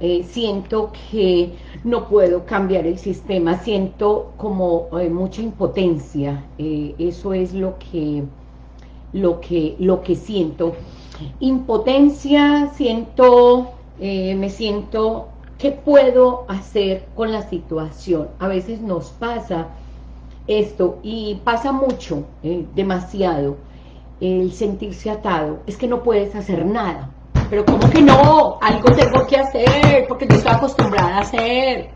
eh, siento que no puedo cambiar el sistema, siento como eh, mucha impotencia, eh, eso es lo que, lo, que, lo que siento. Impotencia, siento, me siento, ¿qué puedo hacer con la situación? A veces nos pasa esto, y pasa mucho, demasiado, el sentirse atado, es que no puedes hacer nada, pero ¿cómo que no? Algo tengo que hacer, porque yo estoy acostumbrada a hacer.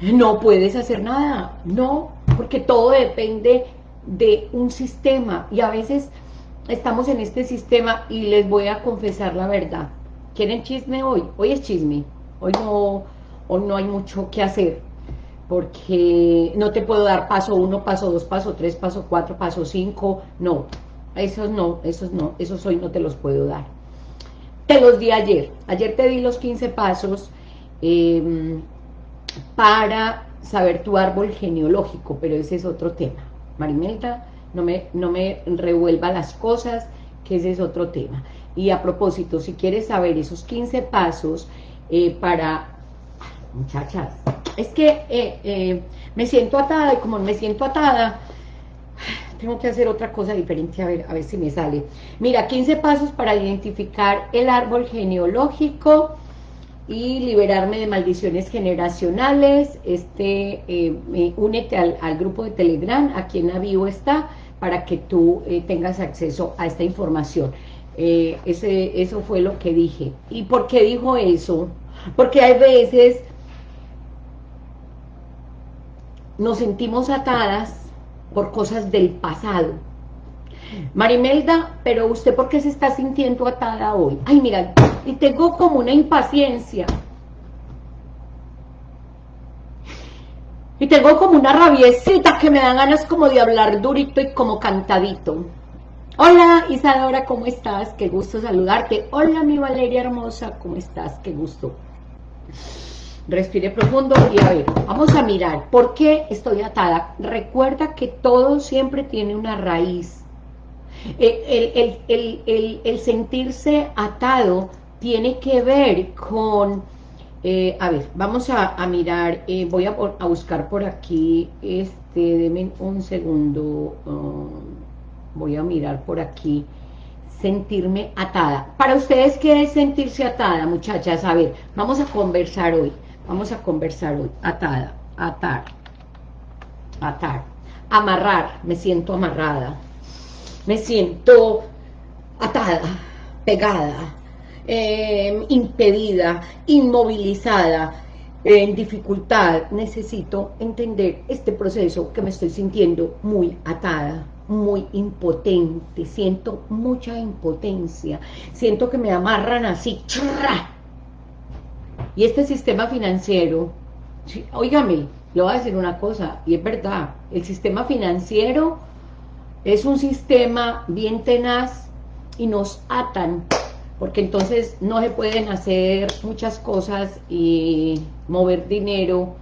No puedes hacer nada, no, porque todo depende de un sistema, y a veces estamos en este sistema, y les voy a confesar la verdad. ¿Quieren chisme hoy? Hoy es chisme, hoy no, hoy no hay mucho que hacer, porque no te puedo dar paso uno, paso dos, paso tres, paso cuatro, paso cinco, no, esos no, esos no, esos hoy no te los puedo dar. Te los di ayer. Ayer te di los 15 pasos em, para saber tu árbol genealógico, pero ese es otro tema. Marimelta, no me, no me revuelva las cosas, que ese es otro tema. Y a propósito, si quieres saber esos 15 pasos eh, para... Muchachas, es que eh, eh, me siento atada y como me siento atada, tengo que hacer otra cosa diferente, a ver, a ver si me sale. Mira, 15 pasos para identificar el árbol genealógico y liberarme de maldiciones generacionales. Este, eh, únete al, grupo de Telegram, aquí en bio está, para que tú eh, tengas acceso a esta información. Eh, ese, eso fue lo que dije. ¿Y por qué dijo eso? Porque hay veces nos sentimos atadas por cosas del pasado. Marimelda, pero usted ¿por qué se está sintiendo atada hoy? Ay, mira, y tengo como una impaciencia. Y tengo como una rabiecita que me dan ganas como de hablar durito y como cantadito. Hola Isadora, ¿cómo estás? Qué gusto saludarte. Hola mi Valeria hermosa, ¿cómo estás? Qué gusto. Respire profundo y a ver, vamos a mirar, ¿por qué estoy atada? Recuerda que todo siempre tiene una raíz. El, sentirse atado tiene que ver con... Eh, a ver, vamos a, mirar, eh, voy a, buscar por aquí, este, denme un segundo, um, voy a mirar por aquí, sentirme atada. Para ustedes, ¿qué es sentirse atada, muchachas? A ver, vamos a conversar hoy. Vamos a conversar hoy. Atada, atar, atar. Amarrar, me siento amarrada. Me siento atada, pegada, em, impedida, inmovilizada, en dificultad. Necesito entender este proceso que me estoy sintiendo muy atada, muy impotente. Siento mucha impotencia. Siento que me amarran así, y este sistema financiero, oígame, le voy a decir una cosa, y es verdad, el sistema financiero es un sistema bien tenaz y nos atan, porque entonces no se pueden hacer muchas cosas y mover dinero,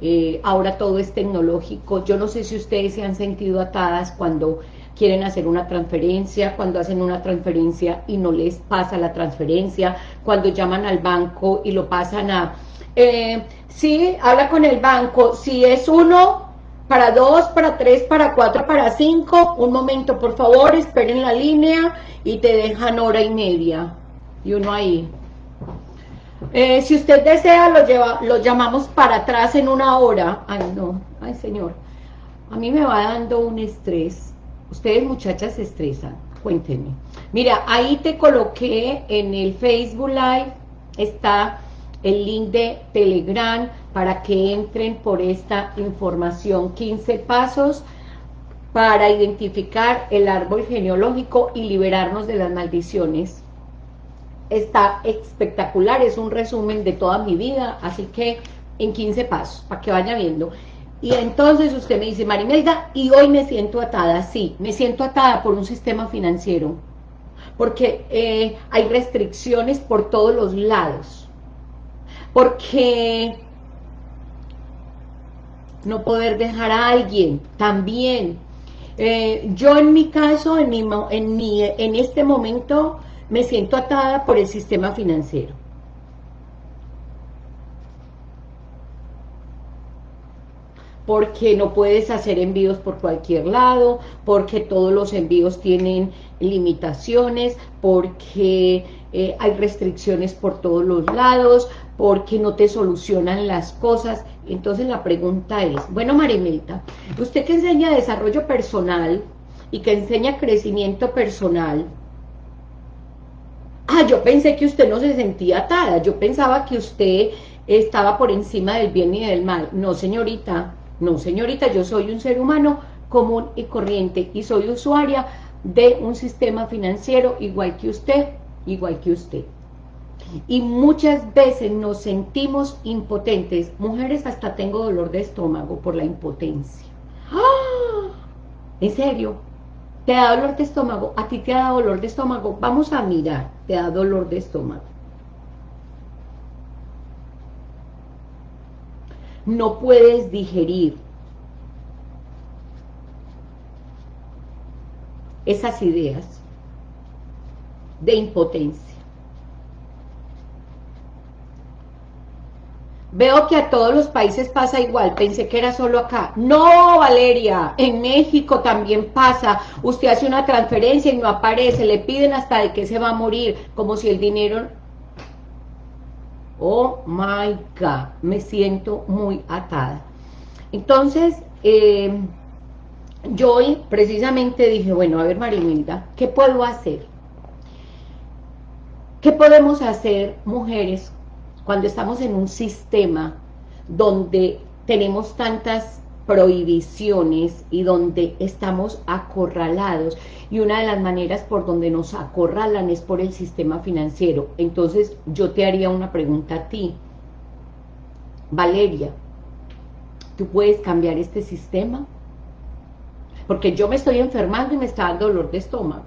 eh, ahora todo es tecnológico, yo no sé si ustedes se han sentido atadas cuando quieren hacer una transferencia, cuando hacen una transferencia y no les pasa la transferencia, cuando llaman al banco y lo pasan a... Eh, sí, habla con el banco, si es uno, para dos, para tres, para cuatro, para cinco, un momento, por favor, esperen la línea y te dejan hora y media. Y uno ahí. Eh, si usted desea, lo, lleva, lo llamamos para atrás en una hora. Ay, no, ay, señor. A mí me va dando un estrés. Ustedes muchachas se estresan, cuéntenme. Mira, ahí te coloqué en el Facebook Live, está el link de Telegram para que entren por esta información. 15 pasos para identificar el árbol genealógico y liberarnos de las maldiciones. Está espectacular, es un resumen de toda mi vida, así que en 15 pasos, para que vaya viendo. Y entonces usted me dice, Marimelda, y hoy me siento atada. Sí, me siento atada por un sistema financiero. Porque eh, hay restricciones por todos los lados. Porque no poder dejar a alguien también. Eh, yo en mi caso, en, mi, en, mi, en este momento, me siento atada por el sistema financiero. Porque no puedes hacer envíos por cualquier lado, porque todos los envíos tienen limitaciones, porque eh, hay restricciones por todos los lados, porque no te solucionan las cosas. Entonces la pregunta es, bueno Marimelta, usted que enseña desarrollo personal y que enseña crecimiento personal, ah, yo pensé que usted no se sentía atada, yo pensaba que usted estaba por encima del bien y del mal. No, señorita, no, señorita, yo soy un ser humano común y corriente y soy usuaria de un sistema financiero igual que usted, igual que usted. Y muchas veces nos sentimos impotentes. Mujeres hasta tengo dolor de estómago por la impotencia. ¡Ah! ¿En serio? ¿Te da dolor de estómago? ¿A ti te da dolor de estómago? Vamos a mirar, te da dolor de estómago. No puedes digerir esas ideas de impotencia. Veo que a todos los países pasa igual, pensé que era solo acá. No, Valeria, en México también pasa. Usted hace una transferencia y no aparece, le piden hasta de que se va a morir, como si el dinero... Oh my God, me siento muy atada. Entonces, eh, yo hoy precisamente dije, bueno, a ver Marimilda, ¿qué puedo hacer? ¿Qué podemos hacer, mujeres, cuando estamos en un sistema donde tenemos tantas prohibiciones y donde estamos acorralados. Y una de las maneras por donde nos acorralan es por el sistema financiero. Entonces yo te haría una pregunta a ti. Valeria ¿tú puedes cambiar este sistema? porque yo me estoy enfermando y me está dando dolor de estómago.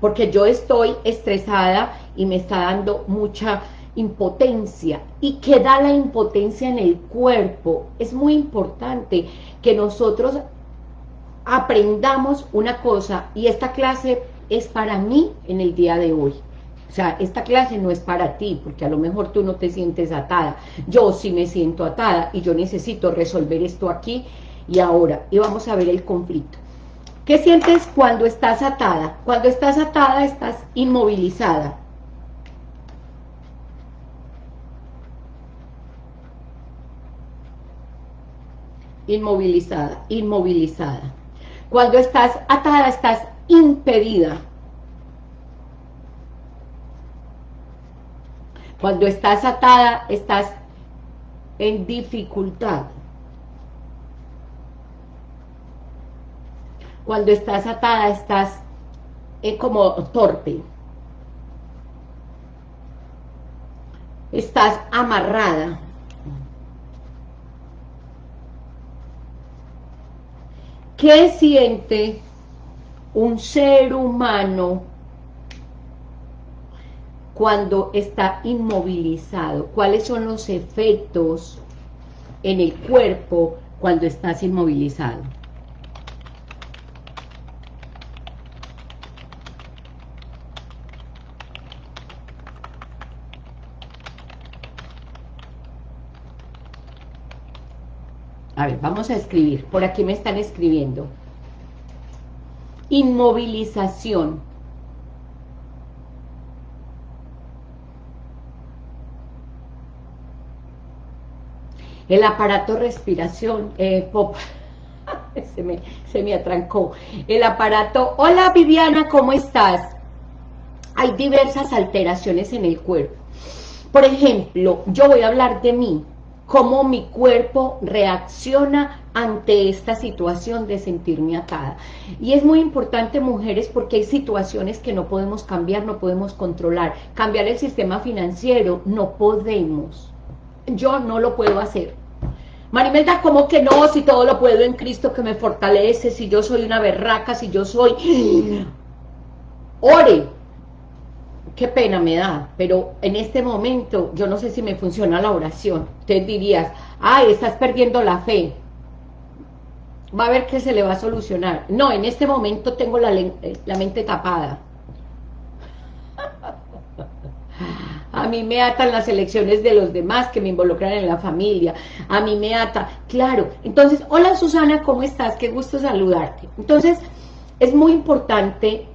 Porque yo estoy estresada y me está dando mucha impotencia. ¿Y qué da la impotencia en el cuerpo? Es muy importante que nosotros aprendamos una cosa, y esta clase es para mí en el día de hoy. O sea, esta clase no es para ti, porque a lo mejor tú no te sientes atada. Yo sí me siento atada y yo necesito resolver esto aquí y ahora. Y vamos a ver el conflicto. ¿Qué sientes cuando estás atada? Cuando estás atada estás inmovilizada. Inmovilizada, inmovilizada. Cuando estás atada, estás impedida. Cuando estás atada, estás en dificultad. Cuando estás atada, estás eh, como torpe. Estás amarrada. ¿Qué siente un ser humano cuando está inmovilizado? ¿Cuáles son los efectos en el cuerpo cuando estás inmovilizado? A ver, vamos a escribir. Por aquí me están escribiendo. Inmovilización. El aparato respiración, eh, se, me, se me atrancó. El aparato, hola Viviana, ¿cómo estás? Hay diversas alteraciones en el cuerpo. Por ejemplo, yo voy a hablar de mí cómo mi cuerpo reacciona ante esta situación de sentirme atada. Y es muy importante, mujeres, porque hay situaciones que no podemos cambiar, no podemos controlar. Cambiar el sistema financiero, no podemos. Yo no lo puedo hacer. Marimelda, ¿cómo que no? Si todo lo puedo en Cristo que me fortalece, si yo soy una berraca, si yo soy... Ore, qué pena me da, pero en este momento yo no sé si me funciona la oración. Usted dirías, ay, estás perdiendo la fe. Va a ver que se le va a solucionar. No, en este momento tengo la, la mente tapada. a mí me atan las elecciones de los demás que me involucran en la familia, a mí me ata, claro, entonces, hola Susana, ¿cómo estás? Qué gusto saludarte. Entonces, es muy importante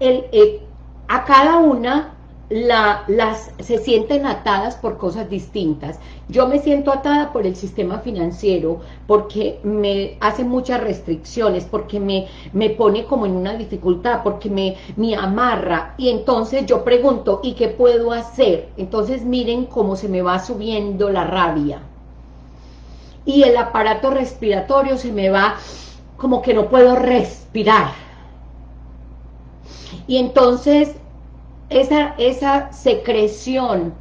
el, eh, a cada una las se sienten atadas por cosas distintas. Yo me siento atada por el sistema financiero, porque me hace muchas restricciones, porque me, me pone como en una dificultad, porque me, me amarra. Y entonces yo pregunto, ¿y qué puedo hacer? Entonces miren cómo se me va subiendo la rabia. Y el aparato respiratorio se me va como que no puedo respirar. Y entonces esa, esa secreción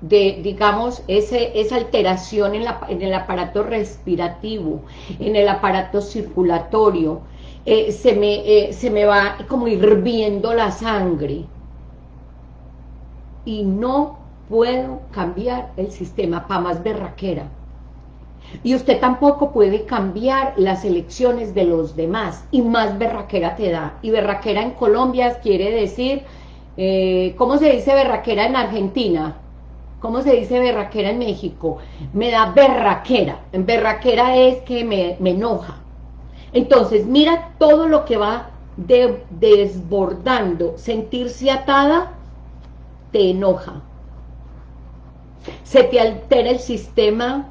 de, digamos, ese, esa alteración en, la, en, el aparato respirativo, en el aparato circulatorio, eh, se, me, eh, se me va como hirviendo la sangre. Y no puedo cambiar el sistema para más berraquera. Y usted tampoco puede cambiar las elecciones de los demás, y más berraquera te da. Y berraquera en Colombia quiere decir, eh, ¿cómo se dice berraquera en Argentina? ¿Cómo se dice berraquera en México? Me da berraquera. Berraquera es que me, enoja. Entonces, mira todo lo que va desbordando. Sentirse atada te enoja. Se te altera el sistema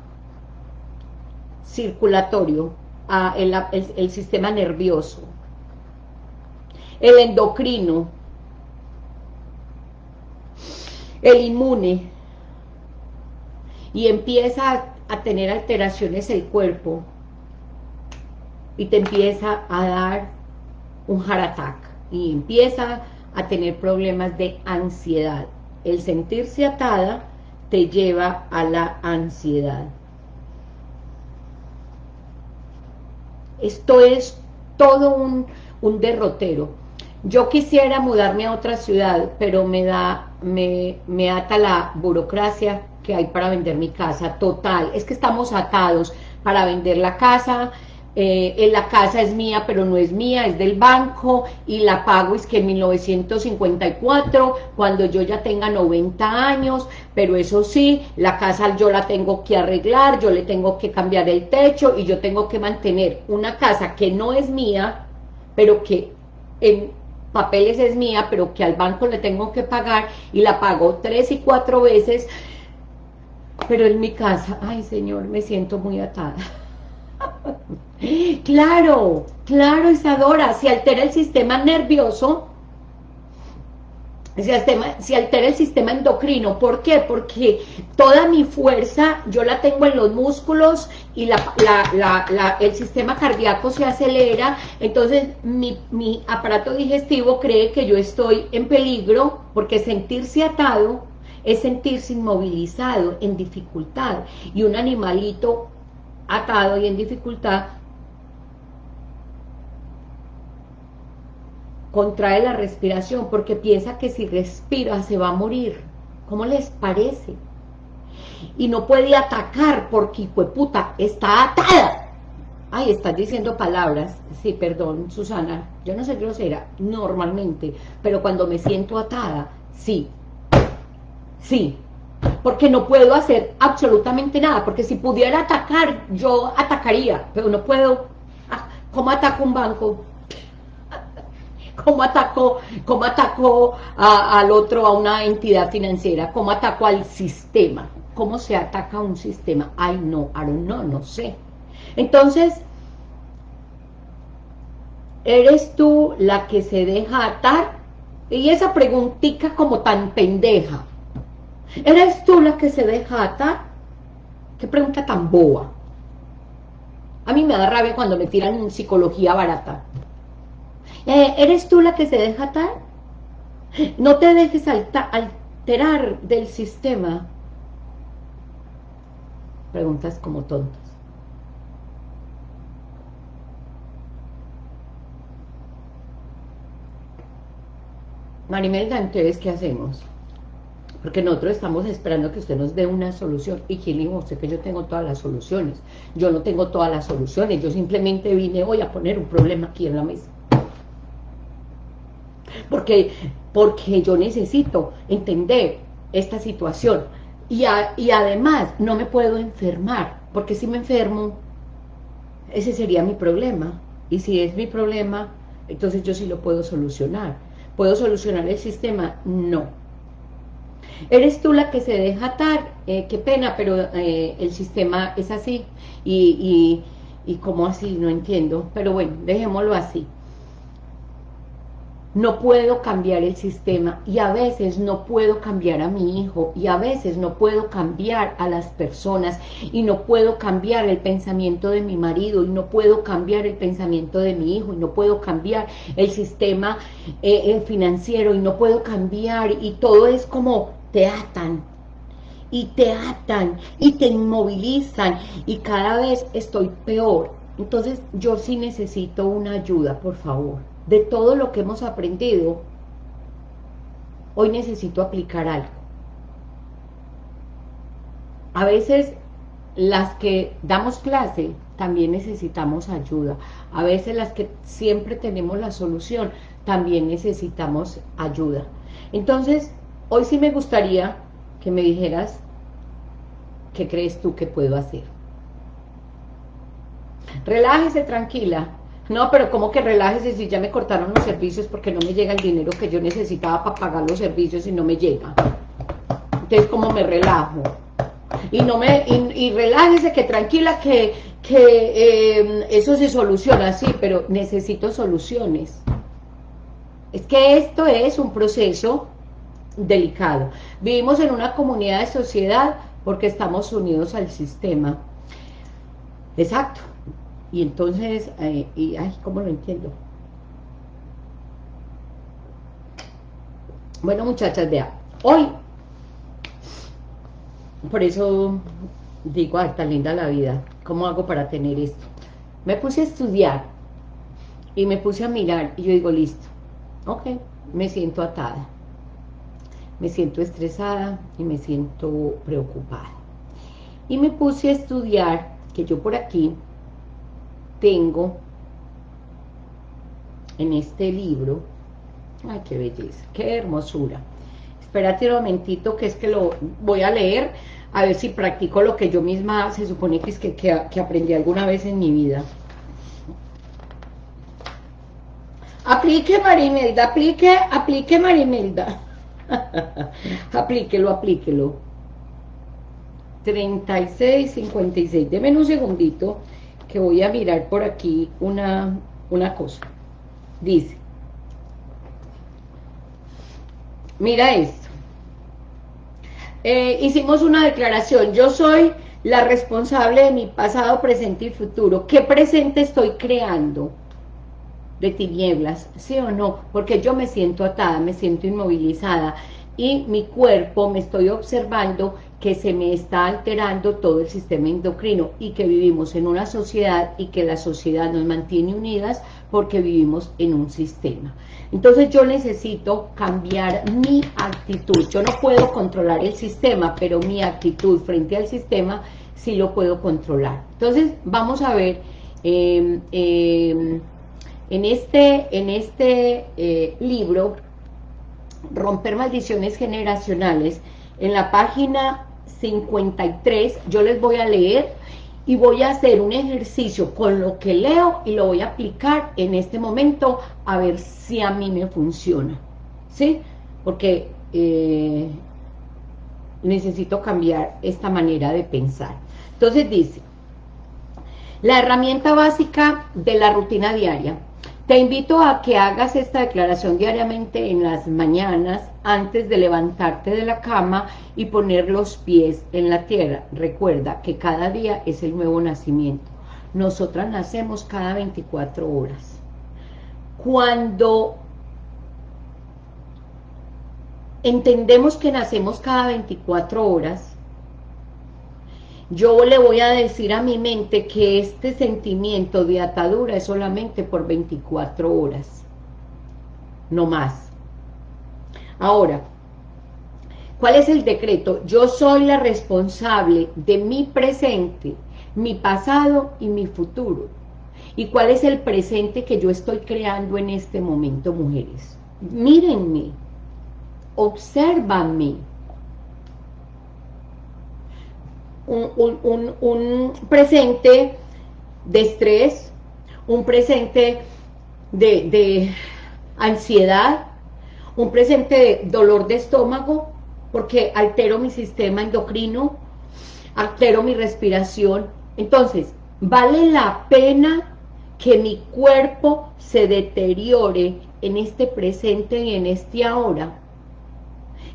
circulatorio, a el, sistema nervioso, el endocrino, el inmune, y empieza a, tener alteraciones el cuerpo, y te empieza a dar un heart attack, y empieza a tener problemas de ansiedad. El sentirse atada te lleva a la ansiedad. Esto es todo un, derrotero. Yo quisiera mudarme a otra ciudad, pero me da, me, me ata la burocracia que hay para vender mi casa, total. Es que estamos atados para vender la casa, eh, la casa es mía, pero no es mía, es del banco, y la pago es que en 1954, cuando yo ya tenga 90 años, pero eso sí, la casa yo la tengo que arreglar, yo le tengo que cambiar el techo, y yo tengo que mantener una casa que no es mía, pero que en papeles es mía, pero que al banco le tengo que pagar, y la pago tres y cuatro veces, pero en mi casa, ay señor, me siento muy atada. Claro, claro Isadora, si altera el sistema nervioso, si altera, el sistema endocrino, ¿por qué? Porque toda mi fuerza yo la tengo en los músculos y el sistema cardíaco se acelera, entonces mi aparato digestivo cree que yo estoy en peligro, porque sentirse atado es sentirse inmovilizado, en dificultad, y un animalito atado y en dificultad contrae la respiración porque piensa que si respira se va a morir. ¿Cómo les parece? Y no puede atacar porque, puta, está atada. Ay, estás diciendo palabras. Sí, perdón, Susana, yo no soy grosera, normalmente, pero cuando me siento atada, sí, sí, porque no puedo hacer absolutamente nada, porque si pudiera atacar, yo atacaría, pero no puedo. Ah, ¿Cómo ataco un banco? Cómo atacó, cómo atacó al otro, a una entidad financiera, cómo atacó al sistema, cómo se ataca un sistema. Ay, no, no, no sé. Entonces, ¿eres tú la que se deja atar? Y esa preguntita como tan pendeja. ¿Eres tú la que se deja atar? Qué pregunta tan boa. A mí me da rabia cuando me tiran psicología barata. Eh, ¿Eres tú la que se deja atar? No te dejes alterar del sistema. Preguntas como tontas. Marimelda, entonces, ¿qué hacemos? Porque nosotros estamos esperando que usted nos dé una solución. Y quién usted que yo tengo todas las soluciones. Yo no tengo todas las soluciones. Yo simplemente vine hoy a poner un problema aquí en la mesa. Porque, porque yo necesito entender esta situación. Y, y además, no me puedo enfermar, porque si me enfermo, ese sería mi problema. Y si es mi problema, entonces yo sí lo puedo solucionar. ¿Puedo solucionar el sistema? No. Eres tú la que se deja atar, eh, qué pena, pero eh, el sistema es así. Y, y, y cómo así, no entiendo. Pero bueno, dejémoslo así no puedo cambiar el sistema y a veces no puedo cambiar a mi hijo y a veces no puedo cambiar a las personas y no puedo cambiar el pensamiento de mi marido y no puedo cambiar el pensamiento de mi hijo y no puedo cambiar el sistema eh, financiero y no puedo cambiar y todo es como te atan y te atan y te inmovilizan y cada vez estoy peor. Entonces yo sí necesito una ayuda por favor de todo lo que hemos aprendido, hoy necesito aplicar algo. A veces las que damos clase también necesitamos ayuda. A veces las que siempre tenemos la solución también necesitamos ayuda. Entonces, hoy sí me gustaría que me dijeras qué crees tú que puedo hacer. Relájese tranquila, no, pero como que relájese si ya me cortaron los servicios porque no me llega el dinero que yo necesitaba para pagar los servicios y no me llega. Entonces, ¿cómo me relajo? Y no me y, relájese que tranquila que, que em, eso se soluciona, sí, pero necesito soluciones. Es que esto es un proceso delicado. Vivimos en una comunidad de sociedad porque estamos unidos al sistema. Exacto. Y entonces, eh, y, ay, ¿cómo lo entiendo? Bueno, muchachas, vean, hoy, por eso digo, ay, tan linda la vida, ¿cómo hago para tener esto? Me puse a estudiar y me puse a mirar y yo digo, listo, ok, me siento atada, me siento estresada y me siento preocupada. Y me puse a estudiar, que yo por aquí tengo en este libro, ay qué belleza, qué hermosura, espérate un momentito que es que lo voy a leer, a ver si practico lo que yo misma se supone que es que, que, aprendí alguna vez en mi vida. Aplique Marimelda, aplique, aplique Marimelda. aplíquelo, aplíquelo. 36, 56. Deme un segundito que voy a mirar por aquí una, una cosa. Dice, mira esto. Eh, hicimos una declaración, yo soy la responsable de mi pasado, presente y futuro. ¿Qué presente estoy creando? De tinieblas, ¿sí o no? Porque yo me siento atada, me siento inmovilizada y mi cuerpo me estoy observando que se me está alterando todo el sistema endocrino y que vivimos en una sociedad y que la sociedad nos mantiene unidas porque vivimos en un sistema. Entonces yo necesito cambiar mi actitud. Yo no puedo controlar el sistema, pero mi actitud frente al sistema sí lo puedo controlar. Entonces vamos a ver em, em, en este, en este eh, libro, Romper Maldiciones Generacionales, en la página 53, yo les voy a leer y voy a hacer un ejercicio con lo que leo y lo voy a aplicar en este momento a ver si a mí me funciona, ¿sí? Porque eh, necesito cambiar esta manera de pensar. Entonces dice, la herramienta básica de la rutina diaria te invito a que hagas esta declaración diariamente en las mañanas antes de levantarte de la cama y poner los pies en la tierra. Recuerda que cada día es el nuevo nacimiento. Nosotras nacemos cada 24 horas. Cuando entendemos que nacemos cada 24 horas, yo le voy a decir a mi mente que este sentimiento de atadura es solamente por 24 horas, no más. Ahora, ¿cuál es el decreto? Yo soy la responsable de mi presente, mi pasado y mi futuro. ¿Y cuál es el presente que yo estoy creando en este momento, mujeres? mírenme, obsérvanme. Un, un, presente de estrés, un presente de, de ansiedad, un presente de dolor de estómago, porque altero mi sistema endocrino, altero mi respiración. Entonces, vale la pena que mi cuerpo se deteriore en este presente y en este ahora.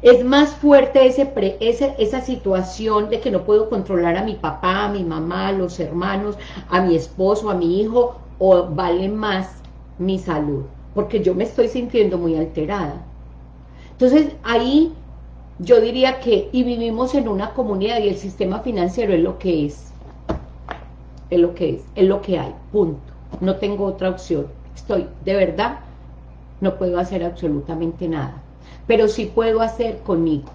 Es más fuerte ese, esa situación de que no puedo controlar a mi papá, a mi mamá, a los hermanos, a mi esposo, a mi hijo, o vale más mi salud, porque yo me estoy sintiendo muy alterada. Entonces ahí yo diría que, y vivimos en una comunidad y el sistema financiero es lo que es, es lo que es, es lo que hay, punto. No tengo otra opción. Estoy, de verdad, no puedo hacer absolutamente nada. Pero sí puedo hacer conmigo.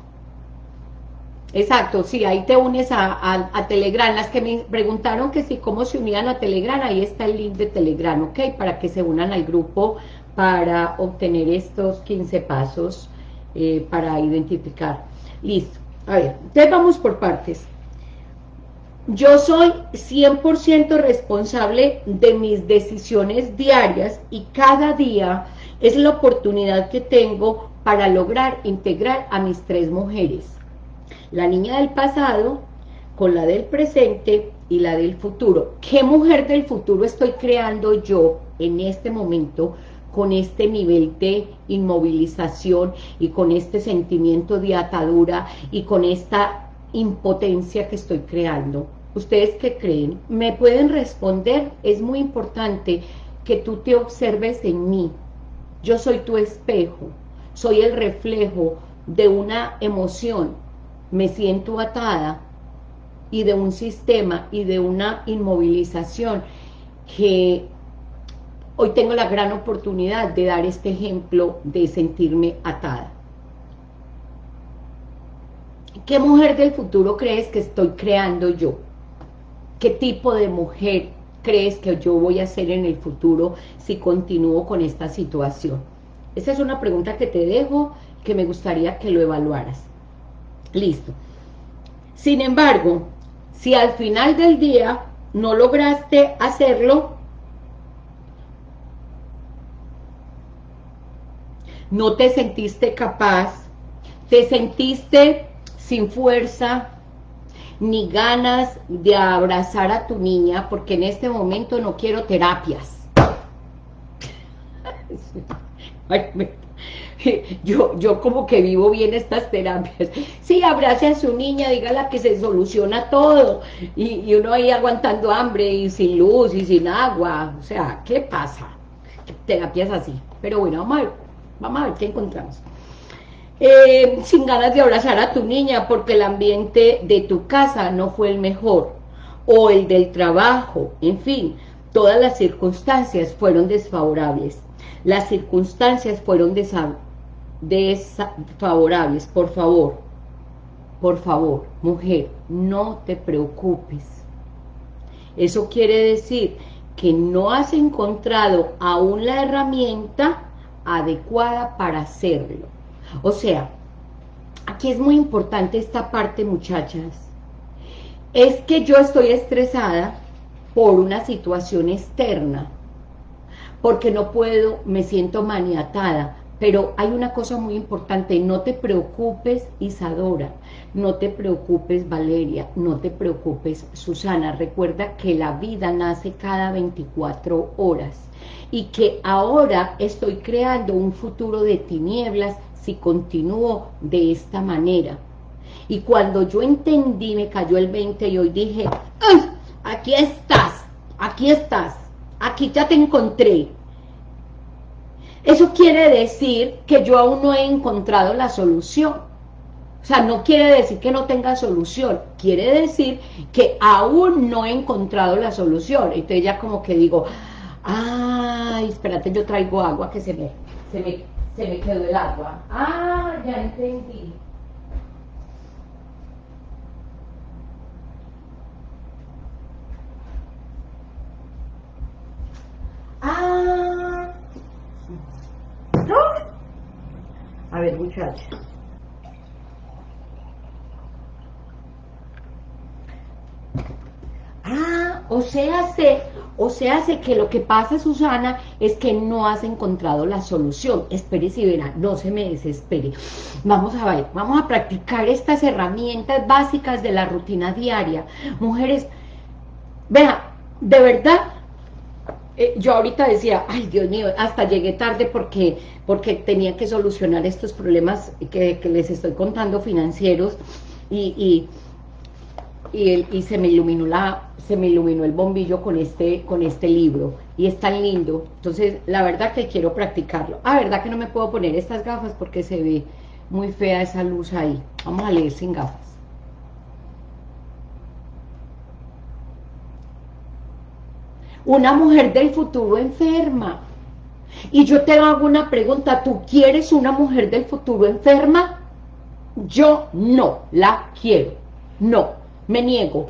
Exacto, sí, ahí te unes a, Telegram. Las que me preguntaron que si cómo se unían a Telegram, ahí está el link de Telegram, ¿ok? Para que se unan al grupo para obtener estos 15 pasos eh, para identificar. Listo. A ver, entonces vamos por partes. Yo soy 100% responsable de mis decisiones diarias y cada día es la oportunidad que tengo para lograr integrar a mis tres mujeres. La niña del pasado con la del presente y la del futuro. ¿Qué mujer del futuro estoy creando yo en este momento con este nivel de inmovilización y con este sentimiento de atadura y con esta impotencia que estoy creando? ¿Ustedes qué creen? ¿Me pueden responder? Es muy importante que tú te observes en mí, yo soy tu espejo, soy el reflejo de una emoción, me siento atada y de un sistema y de una inmovilización que hoy tengo la gran oportunidad de dar este ejemplo de sentirme atada. ¿Qué mujer del futuro crees que estoy creando yo? ¿Qué tipo de mujer crees que yo voy a hacer en el futuro si continúo con esta situación? Esa es una pregunta que te dejo, que me gustaría que lo evaluaras. Listo. Sin embargo, si al final del día no lograste hacerlo, no te sentiste capaz, te sentiste sin fuerza, ni ganas de abrazar a tu niña, porque en este momento no quiero terapias. yo, yo como que vivo bien estas terapias. Sí, abrace a su niña, dígala que se soluciona todo. Y, uno ahí aguantando hambre y sin luz y sin agua. O sea, ¿qué pasa? Terapias así. Pero bueno, vamos a ver, vamos a ver qué encontramos. Eh, sin ganas de abrazar a tu niña porque el ambiente de tu casa no fue el mejor, o el del trabajo, en fin, todas las circunstancias fueron desfavorables. Las circunstancias fueron desfavorables, por favor, por favor, mujer, no te preocupes. Eso quiere decir que no has encontrado aún la herramienta adecuada para hacerlo. O sea, aquí es muy importante esta parte, muchachas. Es que yo estoy estresada por una situación externa, porque no puedo, me siento maniatada, pero hay una cosa muy importante, no te preocupes Isadora, no te preocupes Valeria, no te preocupes Susana, recuerda que la vida nace cada 24 horas y que ahora estoy creando un futuro de tinieblas si continúo de esta manera. Y cuando yo entendí, me cayó el 20 y hoy dije, aquí estás, aquí estás, aquí ya te encontré. Eso quiere decir que yo aún no he encontrado la solución. O sea, no quiere decir que no tenga solución, quiere decir que aún no he encontrado la solución. Entonces ya como que digo, ay, espérate, yo traigo agua que se me, se me se me quedó el agua. Ah, ya entendí. Ah. A ver, muchachos. Ah, o sea, se, o sea, sé que lo que pasa, Susana, es que no has encontrado la solución. Espérese y verá, no se me desespere. Vamos a ver, vamos a practicar estas herramientas básicas de la rutina diaria. Mujeres, vea, de verdad, eh, yo ahorita decía, ay Dios mío, hasta llegué tarde porque, porque tenía que solucionar estos problemas que, les estoy contando financieros y, y, y se me iluminó la se me iluminó el bombillo con este, con este libro y es tan lindo, entonces la verdad que quiero practicarlo. Ah, verdad que no me puedo poner estas gafas porque se ve muy fea esa luz ahí. Vamos a leer sin gafas. Una mujer del futuro enferma. Y yo te hago una pregunta, ¿tú quieres una mujer del futuro enferma? Yo no la quiero, no, me niego,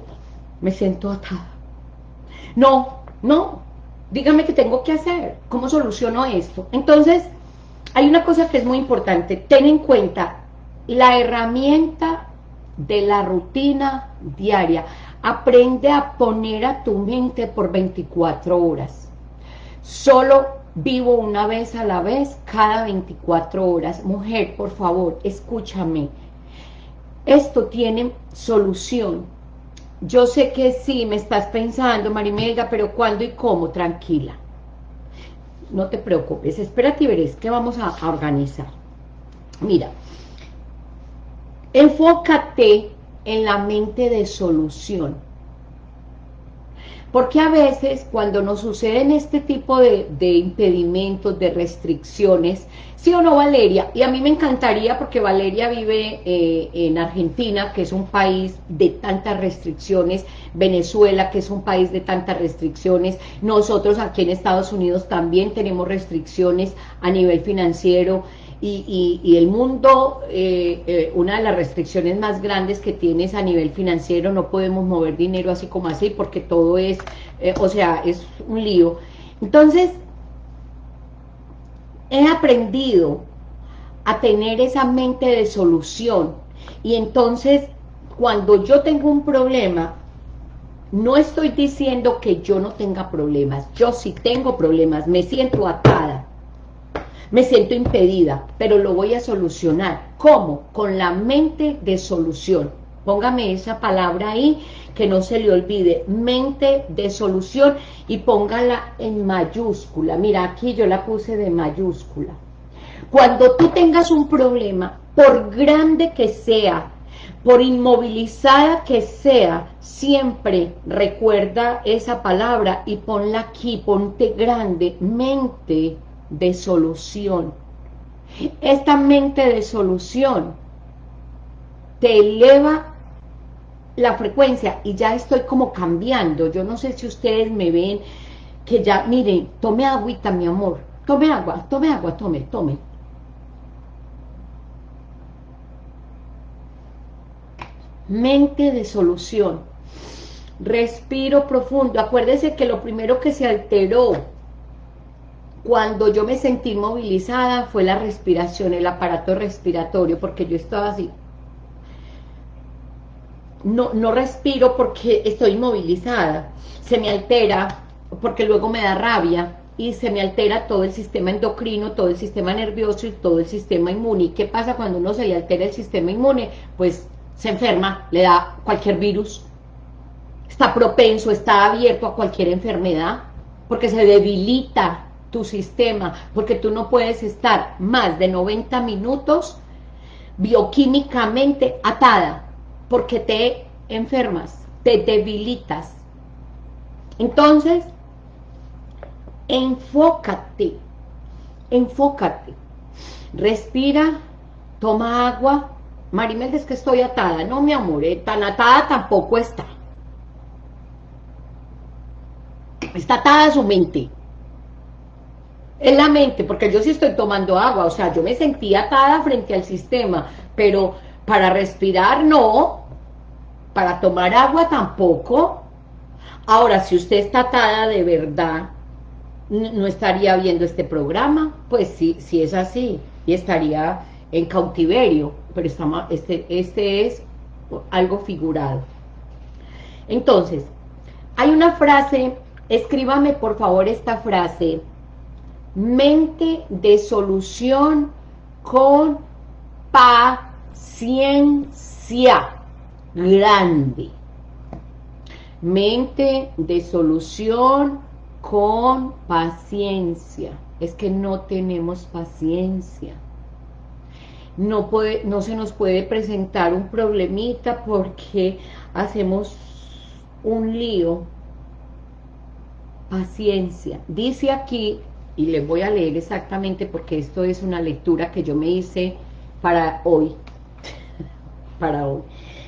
me siento atada. No, no, dígame qué tengo que hacer, cómo soluciono esto. Entonces, hay una cosa que es muy importante, ten en cuenta la herramienta de la rutina diaria. Aprende a poner a tu mente por 24 horas. Solo vivo una vez a la vez, cada 24 horas. Mujer, por favor, escúchame. Esto tiene solución yo sé que sí, me estás pensando, Marimelga, pero ¿cuándo y cómo? Tranquila. No te preocupes, espérate y veréis que vamos a organizar. Mira, enfócate en la mente de solución. Porque a veces cuando nos suceden este tipo de, impedimentos, de restricciones, ¿sí o no Valeria? Y a mí me encantaría porque Valeria vive eh, en Argentina, que es un país de tantas restricciones, Venezuela, que es un país de tantas restricciones, nosotros aquí en Estados Unidos también tenemos restricciones a nivel financiero, y, el mundo, eh, eh, una de las restricciones más grandes que tienes a nivel financiero, no podemos mover dinero así como así, porque todo es, eh, o sea, es un lío. Entonces, he aprendido a tener esa mente de solución, y entonces, cuando yo tengo un problema, no estoy diciendo que yo no tenga problemas, yo sí tengo problemas, me siento atada, me siento impedida, pero lo voy a solucionar. ¿Cómo? Con la mente de solución. Póngame esa palabra ahí, que no se le olvide, mente de solución, y póngala en mayúscula. Mira, aquí yo la puse de mayúscula. Cuando tú tengas un problema, por grande que sea, por inmovilizada que sea, siempre recuerda esa palabra y ponla aquí, ponte grande, mente de solución. Esta mente de solución te eleva la frecuencia y ya estoy como cambiando. Yo no sé si ustedes me ven que ya, miren, tome agüita, mi amor. Tome agua, tome agua, tome, tome. Mente de solución. Respiro profundo. Acuérdese que lo primero que se alteró cuando yo me sentí movilizada fue la respiración, el aparato respiratorio, porque yo estaba así. No, no respiro porque estoy movilizada, se me altera porque luego me da rabia y se me altera todo el sistema endocrino, todo el sistema nervioso y todo el sistema inmune. ¿Y qué pasa cuando uno se le altera el sistema inmune? Pues se enferma, le da cualquier virus, está propenso, está abierto a cualquier enfermedad, porque se debilita tu sistema, porque tú no puedes estar más de 90 minutos bioquímicamente atada, porque te enfermas, te debilitas. Entonces, enfócate, enfócate, respira, toma agua, Marimel, es que estoy atada, no mi amor, eh, tan atada tampoco está. Está atada su mente, en la mente, porque yo sí estoy tomando agua, o sea, yo me sentía atada frente al sistema, pero para respirar no, para tomar agua tampoco. Ahora, si usted está atada de verdad, no estaría viendo este programa, pues sí, si es así, y estaría en cautiverio, pero este, este es algo figurado. Entonces, hay una frase, escríbame por favor esta frase, mente de solución con paciencia grande. Mente de solución con paciencia. Es que no tenemos paciencia. No, puede, no se nos puede presentar un problemita porque hacemos un lío. Paciencia. Dice aquí, y les voy a leer exactamente porque esto es una lectura que yo me hice para hoy. para hoy.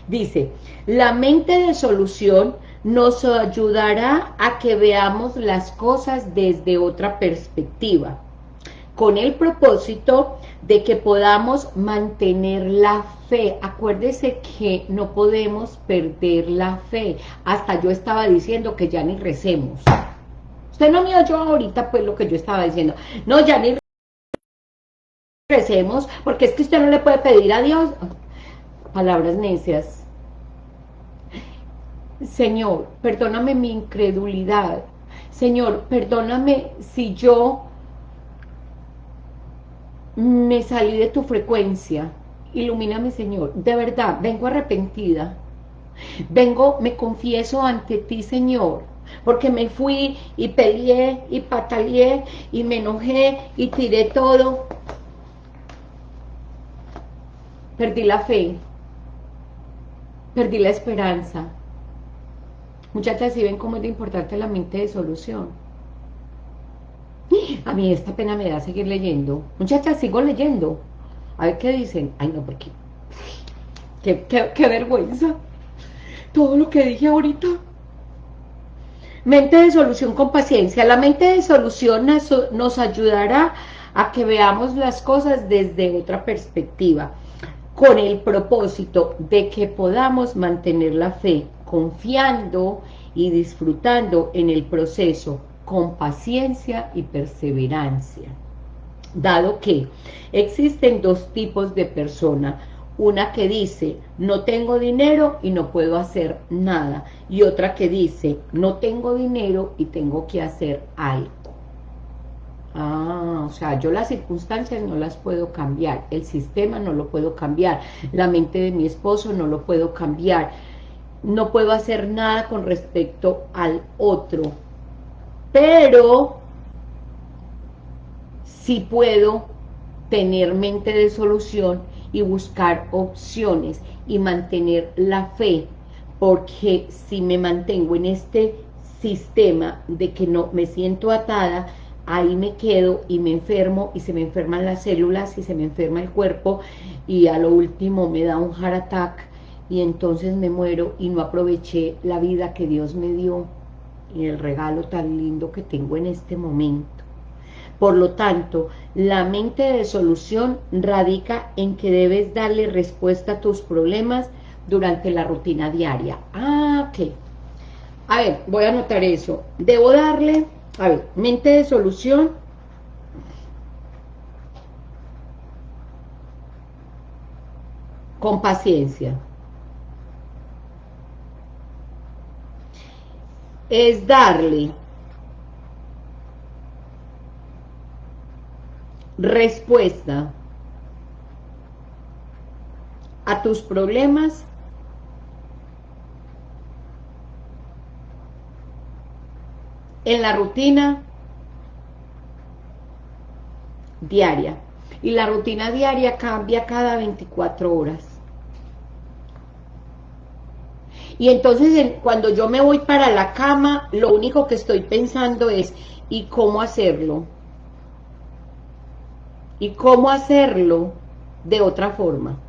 Dice, la mente de solución nos ayudará a que veamos las cosas desde otra perspectiva, con el propósito de que podamos mantener la fe. Acuérdese que no podemos perder la fe. Hasta yo estaba diciendo que ya ni recemos. No me oyó ahorita pues lo que yo estaba diciendo. No, ya ni recemos, porque es que usted no le puede pedir a Dios palabras necias. Señor, perdóname mi incredulidad. Señor, perdóname si yo me salí de tu frecuencia. Ilumíname, Señor. De verdad, vengo arrepentida. Vengo, me confieso ante ti, Señor. Porque me fui y peleé y pataleé y me enojé y tiré todo. Perdí la fe. Perdí la esperanza. Muchachas, si ven cómo es de importante la mente de solución. A mí esta pena me da seguir leyendo. Muchachas, sigo leyendo. A ver qué dicen. Ay, no, porque... Qué, qué, vergüenza. Todo lo que dije ahorita. Mente de solución con paciencia. La mente de solución nos ayudará a que veamos las cosas desde otra perspectiva con el propósito de que podamos mantener la fe, confiando y disfrutando en el proceso con paciencia y perseverancia. Dado que existen dos tipos de persona, una que dice, no tengo dinero y no puedo hacer nada, y otra que dice, no tengo dinero y tengo que hacer algo. Ah, o sea, yo las circunstancias no las puedo cambiar, el sistema no lo puedo cambiar, la mente de mi esposo no lo puedo cambiar, no puedo hacer nada con respecto al otro, pero sí puedo tener mente de solución y buscar opciones y mantener la fe, porque si me mantengo en este sistema de que no me siento atada, ahí me quedo y me enfermo y se me enferman las células y se me enferma el cuerpo y a lo último me da un heart attack y entonces me muero y no aproveché la vida que Dios me dio y el regalo tan lindo que tengo en este momento. Por lo tanto, la mente de solución radica en que debes darle respuesta a tus problemas durante la rutina diaria. Ah, ok. A ver, voy a anotar eso. Debo darle a ver, mente de solución. Con paciencia. Es darle respuesta a tus problemas en la rutina diaria. Y la rutina diaria cambia cada 24 horas. Y entonces cuando yo me voy para la cama, lo único que estoy pensando es, ¿y cómo hacerlo? ¿Y cómo hacerlo de otra forma?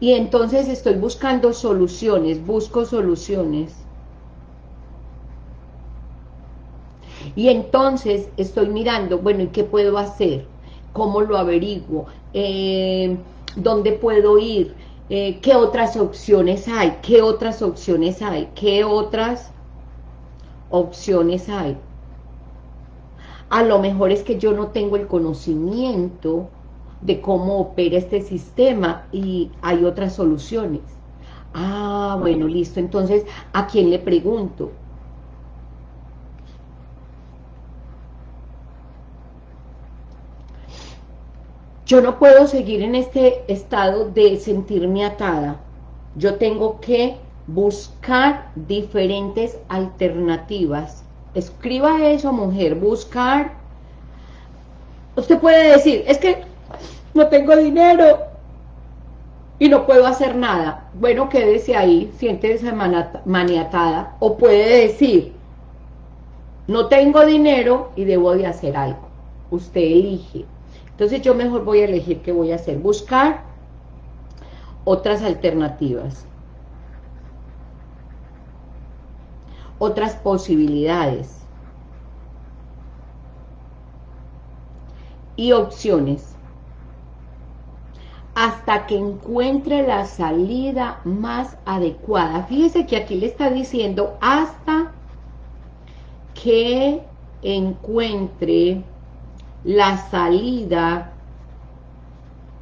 y entonces estoy buscando soluciones, busco soluciones. Y entonces estoy mirando, bueno, ¿y qué puedo hacer? ¿Cómo lo averiguo? Eh, ¿Dónde puedo ir? Eh, ¿Qué otras opciones hay? ¿Qué otras opciones hay? ¿Qué otras opciones hay? A lo mejor es que yo no tengo el conocimiento de cómo opera este sistema y hay otras soluciones. Ah, bueno, listo. Entonces, ¿a quién le pregunto? Yo no puedo seguir en este estado de sentirme atada. Yo tengo que buscar diferentes alternativas. Escriba eso, mujer, buscar. Usted puede decir, es que no tengo dinero y no puedo hacer nada. Bueno, quédese ahí, siéntese maniatada. O puede decir, no tengo dinero y debo de hacer algo. Usted elige. Entonces yo mejor voy a elegir qué voy a hacer. Buscar otras alternativas. Otras posibilidades. Y opciones. Hasta que encuentre la salida más adecuada. Fíjese que aquí le está diciendo hasta que encuentre la salida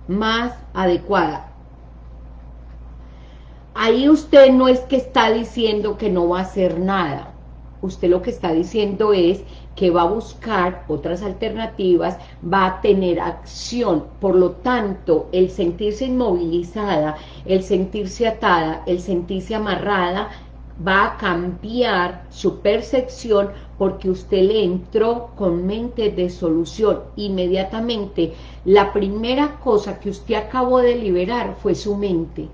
más adecuada. Ahí usted no es que está diciendo que no va a hacer nada. Usted lo que está diciendo es que va a buscar otras alternativas, va a tener acción. Por lo tanto, el sentirse inmovilizada, el sentirse atada, el sentirse amarrada, va a cambiar su percepción porque usted le entró con mente de solución. Inmediatamente, la primera cosa que usted acabó de liberar fue su mente.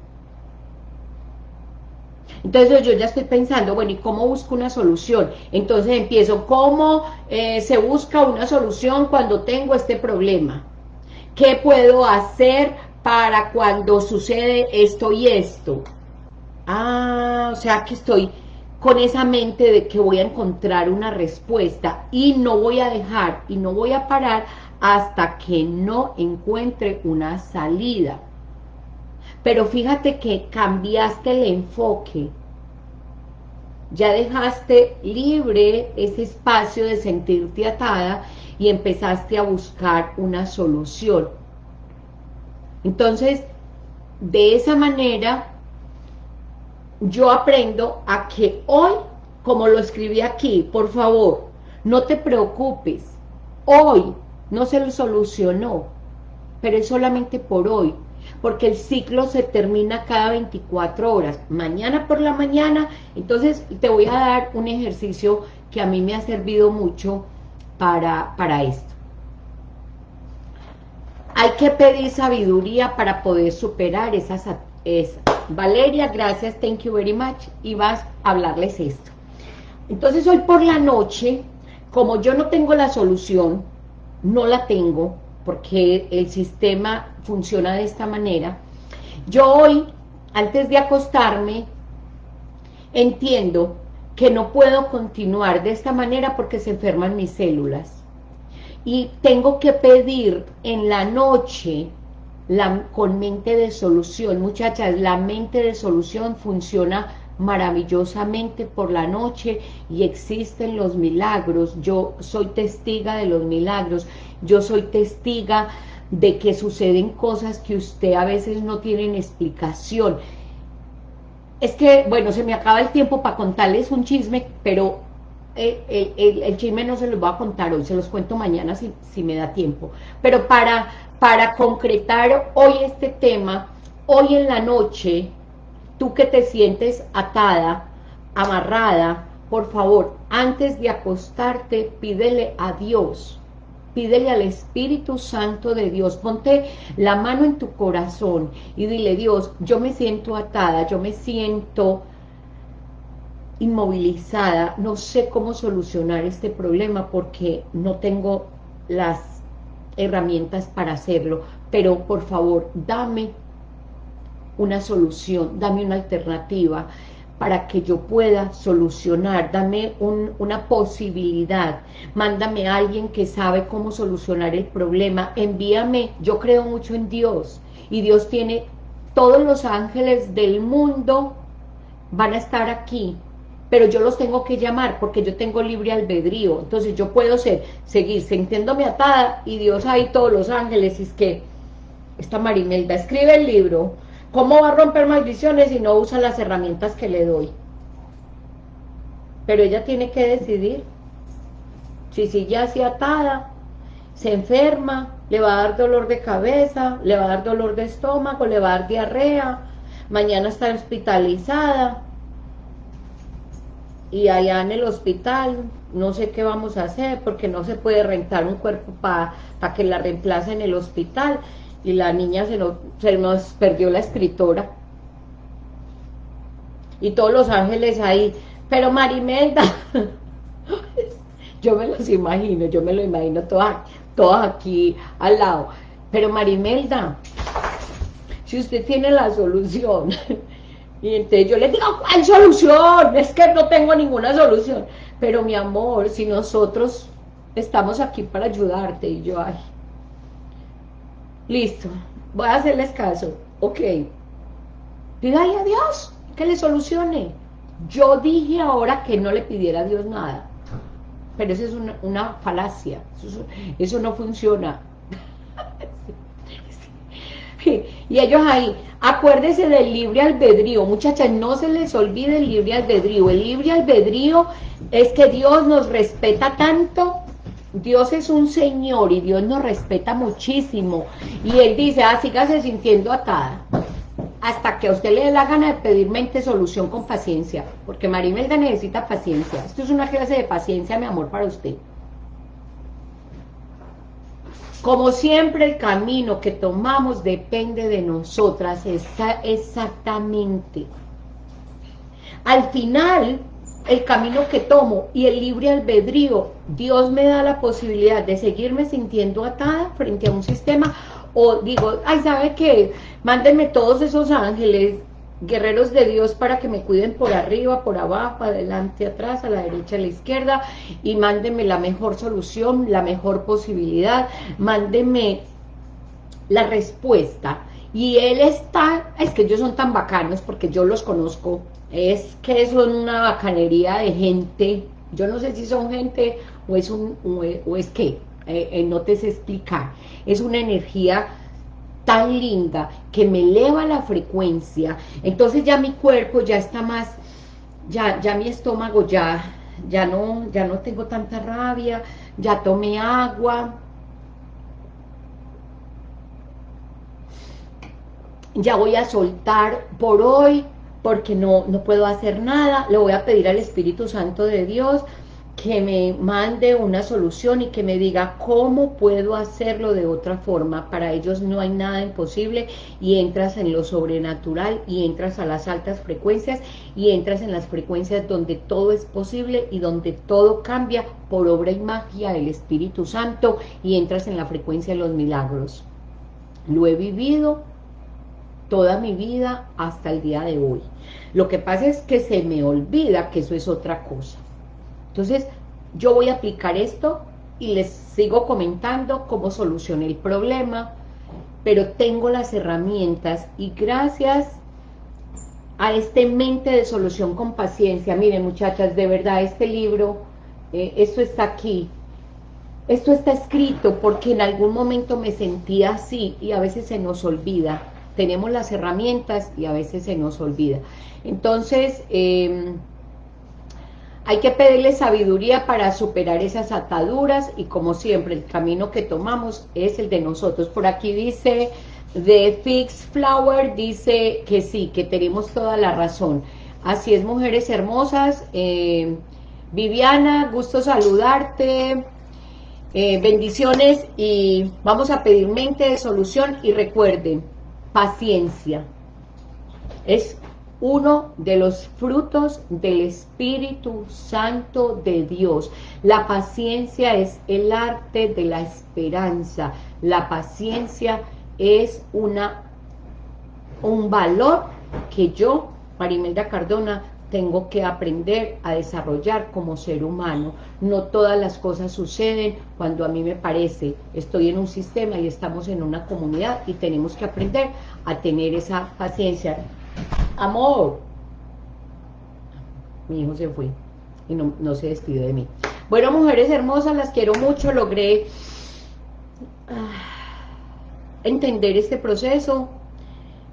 Entonces yo ya estoy pensando, bueno, ¿y cómo busco una solución? Entonces empiezo, ¿cómo eh, se busca una solución cuando tengo este problema? ¿Qué puedo hacer para cuando sucede esto y esto? Ah, o sea que estoy con esa mente de que voy a encontrar una respuesta y no voy a dejar y no voy a parar hasta que no encuentre una salida. Pero fíjate que cambiaste el enfoque, ya dejaste libre ese espacio de sentirte atada y empezaste a buscar una solución. Entonces, de esa manera yo aprendo a que hoy, como lo escribí aquí, por favor, no te preocupes, hoy no se lo solucionó, pero es solamente por hoy, porque el ciclo se termina cada 24 horas, mañana por la mañana, entonces te voy a dar un ejercicio que a mí me ha servido mucho para, para esto. Hay que pedir sabiduría para poder superar esas, esas Valeria, gracias, thank you very much, y vas a hablarles esto. Entonces hoy por la noche, como yo no tengo la solución, no la tengo, porque el sistema funciona de esta manera, yo hoy, antes de acostarme, entiendo que no puedo continuar de esta manera porque se enferman mis células. Y tengo que pedir en la noche la, con mente de solución. Muchachas, la mente de solución funciona maravillosamente por la noche y existen los milagros. Yo soy testiga de los milagros. Yo soy testiga de que suceden cosas que usted a veces no tienen explicación. Es que, bueno, se me acaba el tiempo para contarles un chisme, pero eh, el, chisme no se los voy a contar hoy, se los cuento mañana si, si me da tiempo. Pero para para concretar hoy este tema, hoy en la noche, tú que te sientes atada, amarrada, por favor, antes de acostarte, pídele a Dios, pídele al Espíritu Santo de Dios, ponte la mano en tu corazón y dile, Dios, yo me siento atada, yo me siento inmovilizada, no sé cómo solucionar este problema porque no tengo las herramientas para hacerlo, pero por favor, dame una solución, dame una alternativa para que yo pueda solucionar, dame una posibilidad, mándame a alguien que sabe cómo solucionar el problema, envíame, yo creo mucho en Dios, y Dios tiene todos los ángeles del mundo van a estar aquí pero yo los tengo que llamar porque yo tengo libre albedrío, entonces yo puedo ser, seguir sintiéndome atada y Dios ahí todos los ángeles, y es que esta Marimelda escribe el libro, ¿cómo va a romper maldiciones si no usa las herramientas que le doy? Pero ella tiene que decidir si sigue así atada, se enferma, le va a dar dolor de cabeza, le va a dar dolor de estómago, le va a dar diarrea, mañana está hospitalizada, y allá en el hospital no sé qué vamos a hacer porque no se puede rentar un cuerpo para que la reemplace en el hospital y la niña se nos, perdió la escritora y todos los ángeles ahí pero Marimelda yo me los imagino, yo me lo imagino todas, todas aquí al lado pero Marimelda si usted tiene la solución Y entonces yo les digo, ¿cuál solución? Es que no tengo ninguna solución. Pero mi amor, si nosotros estamos aquí para ayudarte, y yo, ay, listo, voy a hacerles caso, ok, pídale a Dios que le solucione. Yo dije ahora que no le pidiera a Dios nada, pero eso es una, falacia, eso no funciona. y ellos ahí, acuérdese del libre albedrío, muchachas, no se les olvide el libre albedrío, el libre albedrío es que Dios nos respeta tanto, Dios es un Señor y Dios nos respeta muchísimo, y Él dice, ah, sígase sintiendo atada, hasta que a usted le dé la gana de pedir mente solución con paciencia, porque Marimelda necesita paciencia, esto es una clase de paciencia, mi amor, para usted. Como siempre el camino que tomamos depende de nosotras está exactamente. Al final, el camino que tomo y el libre albedrío, Dios me da la posibilidad de seguirme sintiendo atada frente a un sistema o digo, ay, ¿sabe qué? Mándenme todos esos ángeles guerreros de Dios para que me cuiden por arriba, por abajo, adelante, atrás, a la derecha, a la izquierda, y mándenme la mejor solución, la mejor posibilidad, mándenme la respuesta. Y él está, es que ellos son tan bacanos porque yo los conozco, es que son una bacanería de gente, yo no sé si son gente o es un o es que, eh, eh, no te sé explicar, es una energía tan linda que me eleva la frecuencia, entonces ya mi cuerpo ya está más, ya, ya mi estómago ya, ya no, ya no tengo tanta rabia, ya tomé agua, ya voy a soltar por hoy, porque no, no puedo hacer nada, le voy a pedir al Espíritu Santo de Dios, que me mande una solución y que me diga cómo puedo hacerlo de otra forma. Para ellos no hay nada imposible y entras en lo sobrenatural y entras a las altas frecuencias y entras en las frecuencias donde todo es posible y donde todo cambia por obra y magia del Espíritu Santo y entras en la frecuencia de los milagros. Lo he vivido toda mi vida hasta el día de hoy. Lo que pasa es que se me olvida que eso es otra cosa. Entonces, yo voy a aplicar esto y les sigo comentando cómo solucioné el problema, pero tengo las herramientas y gracias a este mente de solución con paciencia, miren muchachas, de verdad este libro, eh, esto está aquí, esto está escrito porque en algún momento me sentía así y a veces se nos olvida, tenemos las herramientas y a veces se nos olvida. Entonces, eh, hay que pedirle sabiduría para superar esas ataduras y como siempre el camino que tomamos es el de nosotros. Por aquí dice The Fix Flower, dice que sí, que tenemos toda la razón. Así es, mujeres hermosas. Eh, Viviana, gusto saludarte. Eh, bendiciones y vamos a pedir mente de solución y recuerden, paciencia. Es uno de los frutos del Espíritu Santo de Dios. La paciencia es el arte de la esperanza. La paciencia es una un valor que yo, Marimelda Cardona, tengo que aprender a desarrollar como ser humano. No todas las cosas suceden cuando a mí me parece. Estoy en un sistema y estamos en una comunidad y tenemos que aprender a tener esa paciencia amor. mi hijo se fue y no, no se despidió de mí. Bueno, mujeres hermosas, las quiero mucho, logré ah, entender este proceso,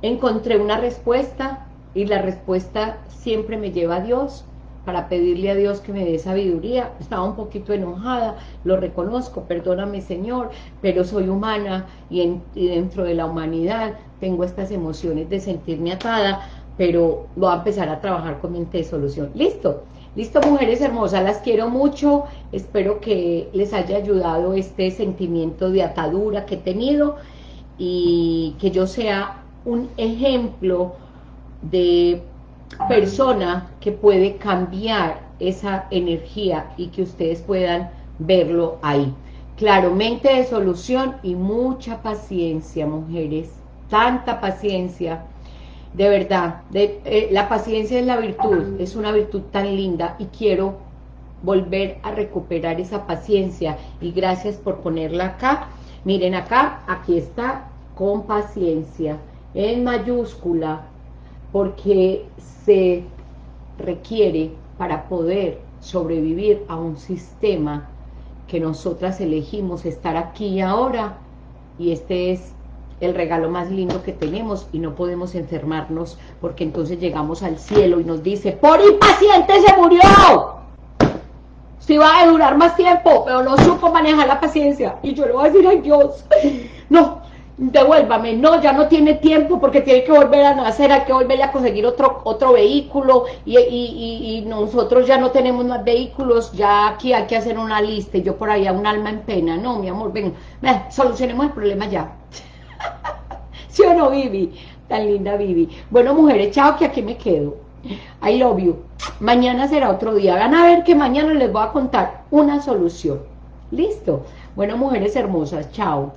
encontré una respuesta y la respuesta siempre me lleva a Dios, para pedirle a Dios que me dé sabiduría. Estaba un poquito enojada, lo reconozco, perdóname Señor, pero soy humana y, dentro de la humanidad tengo estas emociones de sentirme atada, pero voy a empezar a trabajar con mente de solución. ¿Listo? Listo, mujeres hermosas, las quiero mucho, espero que les haya ayudado este sentimiento de atadura que he tenido y que yo sea un ejemplo de persona que puede cambiar esa energía y que ustedes puedan verlo ahí. Claro, mente de solución y mucha paciencia, mujeres, tanta paciencia, de verdad, de, eh, la paciencia es la virtud, es una virtud tan linda y quiero volver a recuperar esa paciencia. Y gracias por ponerla acá, miren acá, aquí está, con paciencia, en mayúscula, porque se requiere para poder sobrevivir a un sistema que nosotras elegimos estar aquí ahora y este es el regalo más lindo que tenemos y no podemos enfermarnos porque entonces llegamos al cielo y nos dice ¡por impaciente se murió! Si va a durar más tiempo, pero no supo manejar la paciencia y yo le voy a decir ¡ay Dios! No, devuélvame, no, ya no tiene tiempo porque tiene que volver a nacer, hay que volverle a conseguir otro otro vehículo y, nosotros ya no tenemos más vehículos, ya aquí hay que hacer una lista y yo por allá un alma en pena, no, mi amor, ven, solucionemos el problema ya. ¿Sí o no, Vivi? Tan linda Vivi. Bueno, mujeres, chao, que aquí me quedo. I love you. Mañana será otro día. Van a ver que mañana les voy a contar una solución. ¿Listo? Bueno, mujeres hermosas, chao.